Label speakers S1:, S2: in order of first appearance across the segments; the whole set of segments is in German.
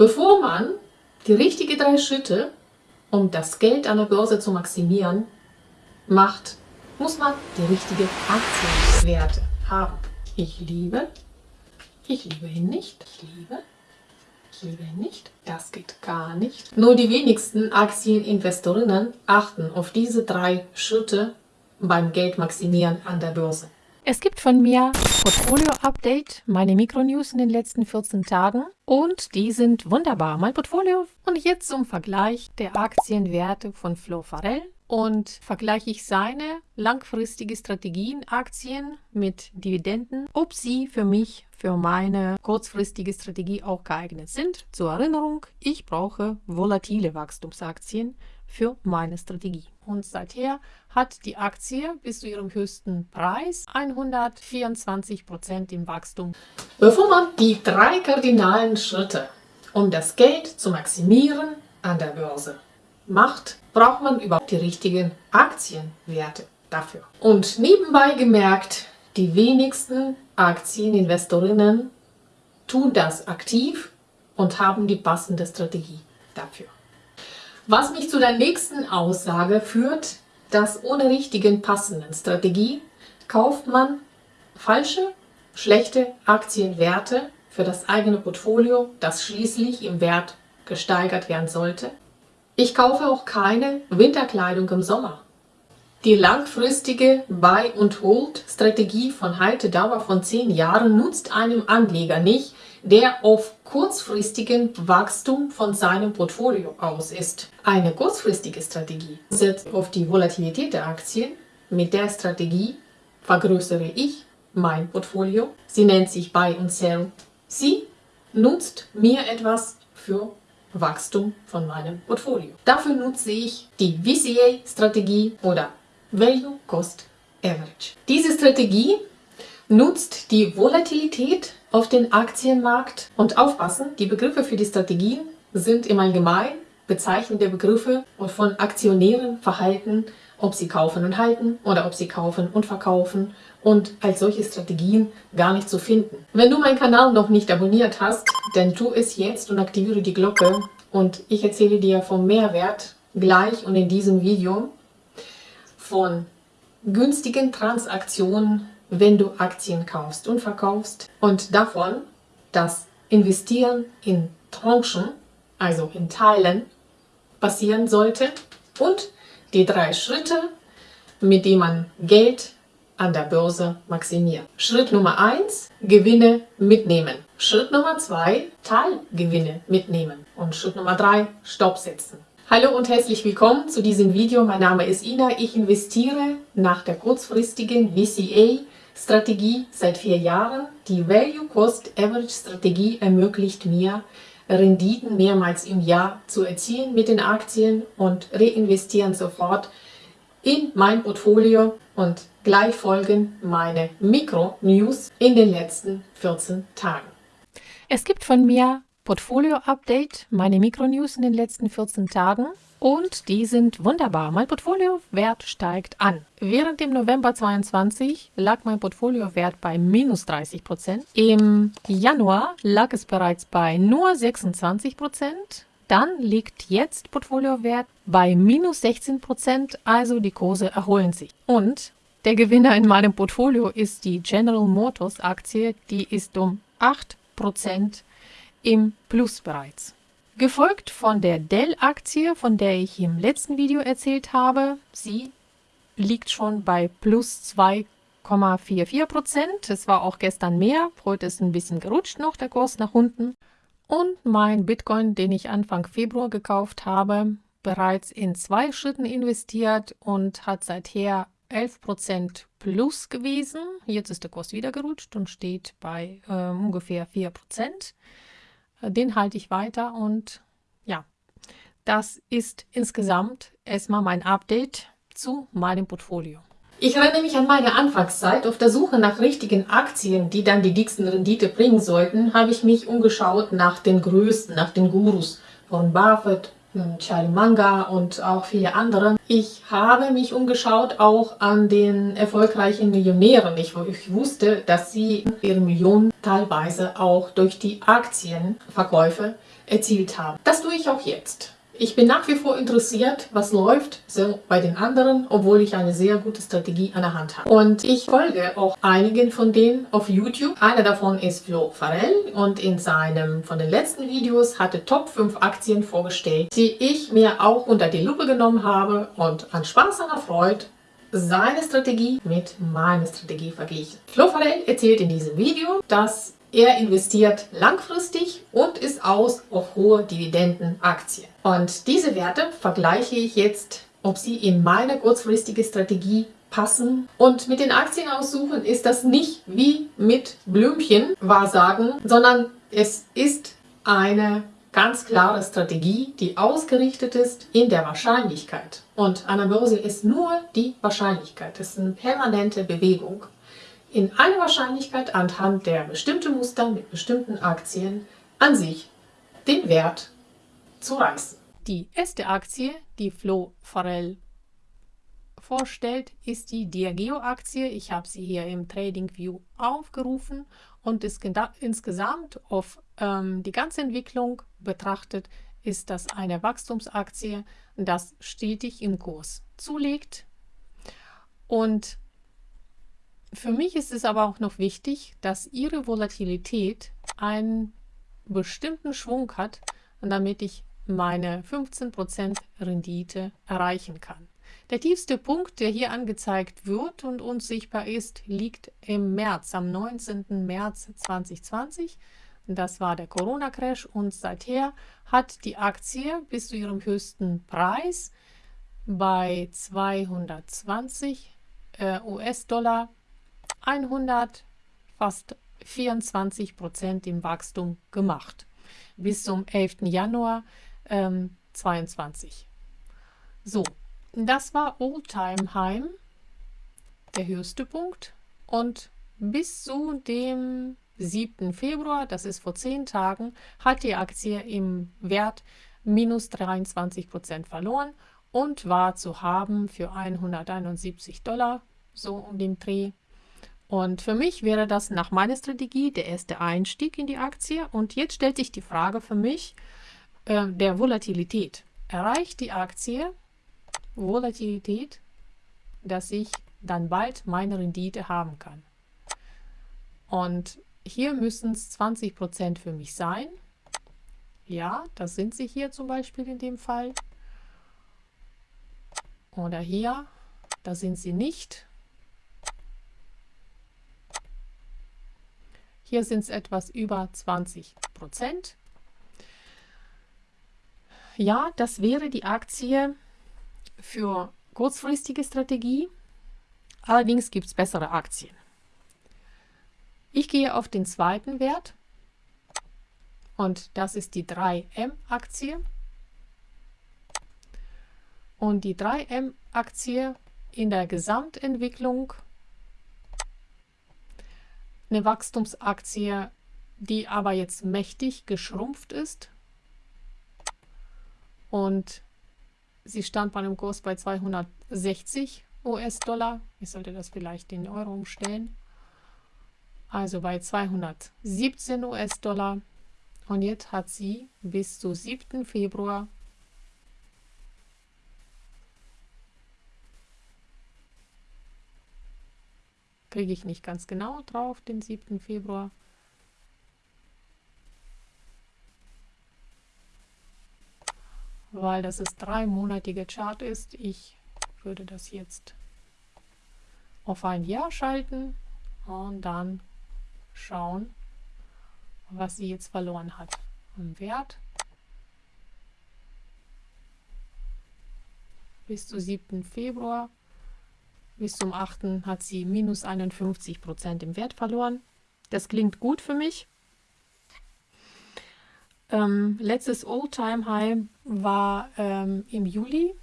S1: Bevor man die richtigen drei Schritte, um das Geld an der Börse zu maximieren, macht, muss man die richtigen Aktienwerte haben. Ich liebe, ich liebe ihn nicht, ich liebe, ich liebe ihn nicht, das geht gar nicht. Nur die wenigsten Aktieninvestorinnen achten auf diese drei Schritte beim Geldmaximieren an der Börse.
S2: Es gibt von mir Portfolio-Update, meine Mikronews in den letzten 14 Tagen und die sind wunderbar. Mein Portfolio und jetzt zum Vergleich der Aktienwerte von Flo Farrell und vergleiche ich seine langfristige Strategien, Aktien mit Dividenden, ob sie für mich, für meine kurzfristige Strategie auch geeignet sind. Zur Erinnerung, ich brauche volatile Wachstumsaktien für meine Strategie. Und seither hat die Aktie bis zu ihrem höchsten Preis 124 Prozent im Wachstum.
S1: Bevor man die drei kardinalen Schritte, um das Geld zu maximieren an der Börse macht, braucht man überhaupt die richtigen Aktienwerte dafür. Und nebenbei gemerkt, die wenigsten Aktieninvestorinnen tun das aktiv und haben die passende Strategie dafür. Was mich zu der nächsten Aussage führt, dass ohne richtigen passenden Strategie kauft man falsche, schlechte Aktienwerte für das eigene Portfolio, das schließlich im Wert gesteigert werden sollte. Ich kaufe auch keine Winterkleidung im Sommer. Die langfristige Buy-and-Hold-Strategie von Haltedauer von 10 Jahren nutzt einem Anleger nicht, der auf kurzfristigen Wachstum von seinem Portfolio aus ist. Eine kurzfristige Strategie setzt auf die Volatilität der Aktien. Mit der Strategie vergrößere ich mein Portfolio. Sie nennt sich Buy and Sell. Sie nutzt mir etwas für Wachstum von meinem Portfolio. Dafür nutze ich die VCA-Strategie oder Value Cost Average. Diese Strategie nutzt die Volatilität auf den Aktienmarkt und aufpassen, die Begriffe für die Strategien sind im Allgemeinen bezeichnende Begriffe und von Aktionären Verhalten, ob sie kaufen und halten oder ob sie kaufen und verkaufen und als solche Strategien gar nicht zu finden. Wenn du meinen Kanal noch nicht abonniert hast, dann tu es jetzt und aktiviere die Glocke und ich erzähle dir vom Mehrwert gleich und in diesem Video von günstigen Transaktionen wenn du Aktien kaufst und verkaufst und davon, dass Investieren in Tranchen, also in Teilen, passieren sollte und die drei Schritte, mit denen man Geld an der Börse maximiert. Schritt Nummer 1, Gewinne mitnehmen. Schritt Nummer 2, Teilgewinne mitnehmen. Und Schritt Nummer 3, Stopp setzen. Hallo und herzlich willkommen zu diesem Video. Mein Name ist Ina. Ich investiere nach der kurzfristigen VCA Strategie seit vier Jahren. Die Value Cost Average Strategie ermöglicht mir, Renditen mehrmals im Jahr zu erzielen mit den Aktien und reinvestieren sofort in mein Portfolio und gleich folgen meine Mikro-News in den letzten 14 Tagen.
S2: Es gibt von mir Portfolio-Update, meine Mikronews in den letzten 14 Tagen. Und die sind wunderbar. Mein Portfoliowert steigt an. Während dem November 22 lag mein Portfoliowert bei minus 30 Prozent. Im Januar lag es bereits bei nur 26 Prozent. Dann liegt jetzt Portfoliowert bei minus 16 Prozent, also die Kurse erholen sich. Und der Gewinner in meinem Portfolio ist die General Motors Aktie, die ist um 8 Prozent im Plus bereits. Gefolgt von der Dell-Aktie, von der ich im letzten Video erzählt habe. Sie liegt schon bei plus 2,44 Prozent. Es war auch gestern mehr. Heute ist ein bisschen gerutscht noch der Kurs nach unten. Und mein Bitcoin, den ich Anfang Februar gekauft habe, bereits in zwei Schritten investiert und hat seither 11% plus gewesen. Jetzt ist der Kurs wieder gerutscht und steht bei äh, ungefähr 4%. Den halte ich weiter und ja, das ist insgesamt erstmal mein Update zu meinem Portfolio.
S1: Ich erinnere mich an meine Anfangszeit. Auf der Suche nach richtigen Aktien, die dann die dicksten Rendite bringen sollten, habe ich mich umgeschaut nach den Größten, nach den Gurus. Warren Buffett, Charlie Manga und auch viele andere. Ich habe mich umgeschaut auch an den erfolgreichen Millionären. Ich, ich wusste, dass sie ihre Millionen teilweise auch durch die Aktienverkäufe erzielt haben. Das tue ich auch jetzt. Ich bin nach wie vor interessiert, was läuft so bei den anderen, obwohl ich eine sehr gute Strategie an der Hand habe. Und ich folge auch einigen von denen auf YouTube. Einer davon ist Flo Farell und in seinem von den letzten Videos hatte Top 5 Aktien vorgestellt, die ich mir auch unter die Lupe genommen habe und an Spaß und Freude seine Strategie mit meiner Strategie verglichen. Flo Farell erzählt in diesem Video, dass er investiert langfristig und ist aus auf hohe Dividendenaktien. Und diese Werte vergleiche ich jetzt, ob sie in meine kurzfristige Strategie passen. Und mit den Aktien aussuchen ist das nicht wie mit Blümchen Wahrsagen, sondern es ist eine ganz klare Strategie, die ausgerichtet ist in der Wahrscheinlichkeit. Und an der Börse ist nur die Wahrscheinlichkeit. Es ist eine permanente Bewegung in einer Wahrscheinlichkeit anhand der bestimmten Muster mit bestimmten Aktien an sich den Wert zu reißen.
S2: Die erste Aktie, die Flo Farrell vorstellt, ist die Diageo-Aktie. Ich habe sie hier im TradingView aufgerufen und insgesamt auf ähm, die ganze Entwicklung betrachtet, ist das eine Wachstumsaktie, das stetig im Kurs zulegt. Und für mich ist es aber auch noch wichtig, dass Ihre Volatilität einen bestimmten Schwung hat, damit ich meine 15% Rendite erreichen kann. Der tiefste Punkt, der hier angezeigt wird und uns sichtbar ist, liegt im März, am 19. März 2020. Das war der Corona-Crash und seither hat die Aktie bis zu ihrem höchsten Preis bei 220 äh, US-Dollar 100, fast 24 Prozent im Wachstum gemacht. Bis zum 11. Januar ähm, 22. So, das war Oldtime Heim, der höchste Punkt. Und bis zu dem 7. Februar, das ist vor 10 Tagen, hat die Aktie im Wert minus 23 Prozent verloren und war zu haben für 171 Dollar, so um den Dreh. Und für mich wäre das nach meiner Strategie der erste Einstieg in die Aktie. Und jetzt stellt sich die Frage für mich äh, der Volatilität. Erreicht die Aktie Volatilität, dass ich dann bald meine Rendite haben kann? Und hier müssen es 20% für mich sein. Ja, das sind sie hier zum Beispiel in dem Fall. Oder hier, da sind sie nicht. Hier sind es etwas über 20 Prozent. Ja, das wäre die Aktie für kurzfristige Strategie. Allerdings gibt es bessere Aktien. Ich gehe auf den zweiten Wert und das ist die 3M-Aktie. Und die 3M-Aktie in der Gesamtentwicklung eine Wachstumsaktie, die aber jetzt mächtig geschrumpft ist. Und sie stand bei einem Kurs bei 260 US-Dollar. Ich sollte das vielleicht in Euro umstellen. Also bei 217 US-Dollar. Und jetzt hat sie bis zu 7. Februar kriege ich nicht ganz genau drauf, den 7. Februar. Weil das ist dreimonatige Chart ist. Ich würde das jetzt auf ein Jahr schalten und dann schauen, was sie jetzt verloren hat. Im Wert bis zu 7. Februar bis zum 8. hat sie minus 51 Prozent im Wert verloren. Das klingt gut für mich. Ähm, letztes All-Time-High war ähm, im Juli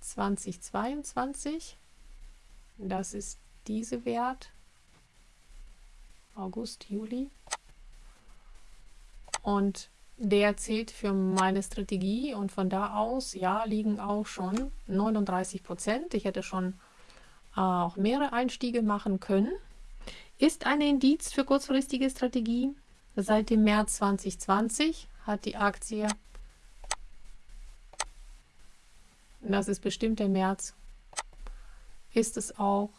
S2: 2022. Das ist diese Wert. August, Juli. Und der zählt für meine Strategie und von da aus, ja, liegen auch schon 39 Prozent. Ich hätte schon auch mehrere Einstiege machen können. Ist ein Indiz für kurzfristige Strategie. Seit dem März 2020 hat die Aktie, das ist bestimmt der März, ist es auch,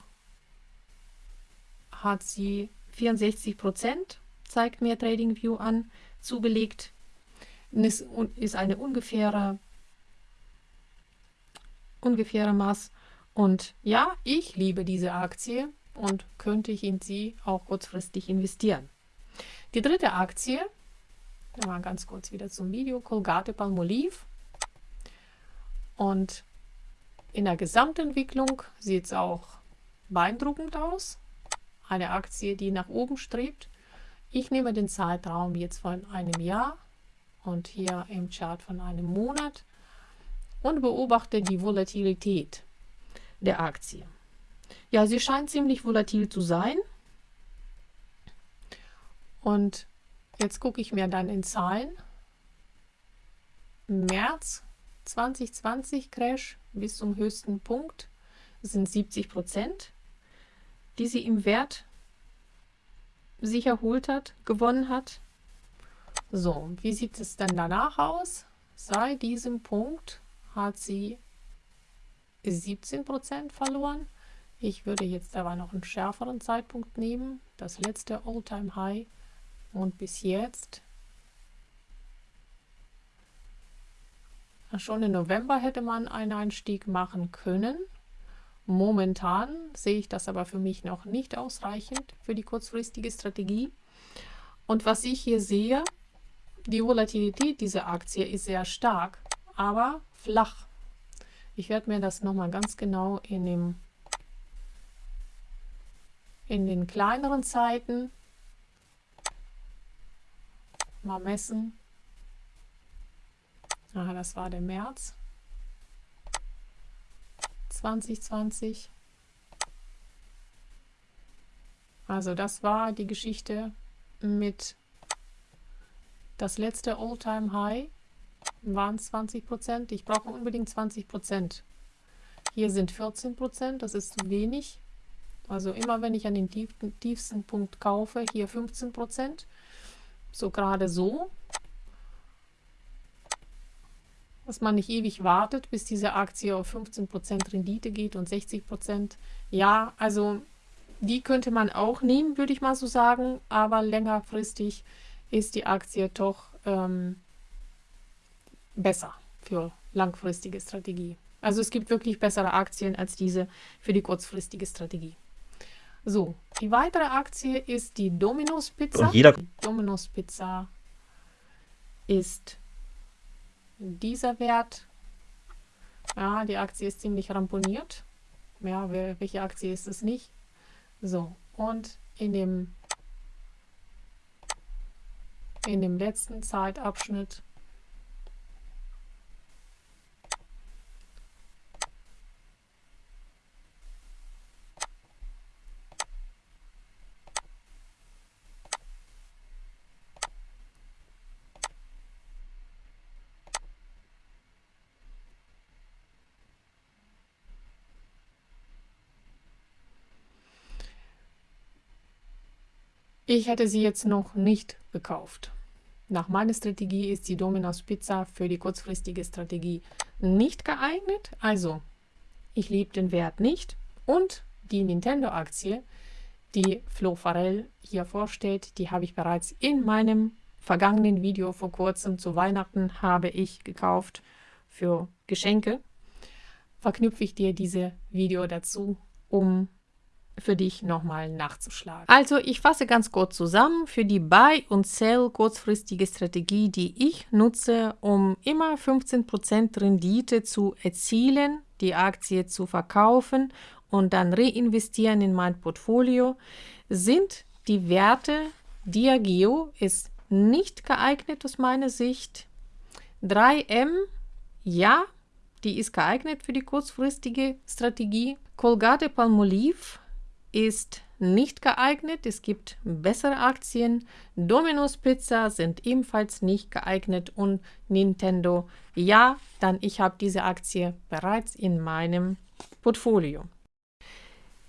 S2: hat sie 64 Prozent, zeigt mir TradingView an, zugelegt. Ist, eine ungefähre, ungefähre Maß. Und ja, ich liebe diese Aktie und könnte ich in sie auch kurzfristig investieren. Die dritte Aktie, mal ganz kurz wieder zum Video, Colgate Palmolive. Und in der Gesamtentwicklung sieht es auch beeindruckend aus. Eine Aktie, die nach oben strebt. Ich nehme den Zeitraum jetzt von einem Jahr und hier im Chart von einem Monat und beobachte die Volatilität der Aktie. Ja, sie scheint ziemlich volatil zu sein. Und jetzt gucke ich mir dann in Zahlen. März 2020 Crash bis zum höchsten Punkt sind 70 Prozent, die sie im Wert sich erholt hat, gewonnen hat. So, wie sieht es dann danach aus? Seit diesem Punkt hat sie 17 Prozent verloren. Ich würde jetzt aber noch einen schärferen Zeitpunkt nehmen, das letzte All-Time High und bis jetzt. Schon im November hätte man einen Einstieg machen können. Momentan sehe ich das aber für mich noch nicht ausreichend für die kurzfristige Strategie. Und was ich hier sehe, die Volatilität dieser Aktie ist sehr stark, aber flach. Ich werde mir das nochmal ganz genau in, dem, in den kleineren Zeiten mal messen. Ah, das war der März 2020. Also das war die Geschichte mit das letzte All-Time-High waren 20 Prozent. Ich brauche unbedingt 20 Prozent. Hier sind 14 Prozent, das ist zu wenig. Also immer wenn ich an den tiefsten, tiefsten Punkt kaufe, hier 15 Prozent so gerade so, dass man nicht ewig wartet, bis diese Aktie auf 15% Rendite geht und 60%. Ja, also die könnte man auch nehmen, würde ich mal so sagen, aber längerfristig ist die Aktie doch ähm, besser für langfristige Strategie. Also es gibt wirklich bessere Aktien als diese für die kurzfristige Strategie. So, die weitere Aktie ist die Domino's Pizza.
S3: Und jeder
S2: die Domino's Pizza ist dieser Wert. Ja, die Aktie ist ziemlich ramponiert. Ja, welche Aktie ist es nicht? So, und in dem, in dem letzten Zeitabschnitt Ich hätte sie jetzt noch nicht gekauft. Nach meiner Strategie ist die Domino's Pizza für die kurzfristige Strategie nicht geeignet. Also, ich liebe den Wert nicht. Und die Nintendo-Aktie, die Flo Farell hier vorstellt, die habe ich bereits in meinem vergangenen Video vor kurzem zu Weihnachten habe ich gekauft für Geschenke. Verknüpfe ich dir diese Video dazu, um für dich nochmal nachzuschlagen. Also ich fasse ganz kurz zusammen. Für die Buy- und Sell kurzfristige Strategie, die ich nutze, um immer 15% Rendite zu erzielen, die Aktie zu verkaufen und dann reinvestieren in mein Portfolio, sind die Werte Diageo ist nicht geeignet aus meiner Sicht. 3M, ja, die ist geeignet für die kurzfristige Strategie. Colgate Palmolive ist nicht geeignet. Es gibt bessere Aktien. Domino's Pizza sind ebenfalls nicht geeignet und Nintendo ja, dann ich habe diese Aktie bereits in meinem Portfolio.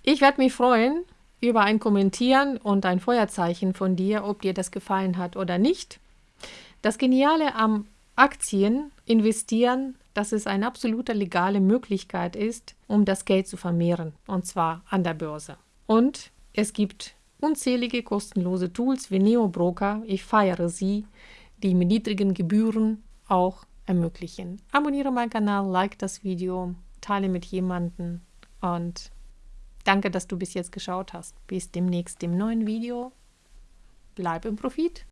S2: Ich werde mich freuen über ein Kommentieren und ein Feuerzeichen von dir, ob dir das gefallen hat oder nicht. Das Geniale am Aktien investieren, dass es eine absolute legale Möglichkeit ist, um das Geld zu vermehren, und zwar an der Börse. Und es gibt unzählige kostenlose Tools wie NeoBroker, ich feiere sie, die mit niedrigen Gebühren auch ermöglichen. Abonniere meinen Kanal, like das Video, teile mit jemandem und danke, dass du bis jetzt geschaut hast. Bis demnächst im neuen Video. Bleib im Profit.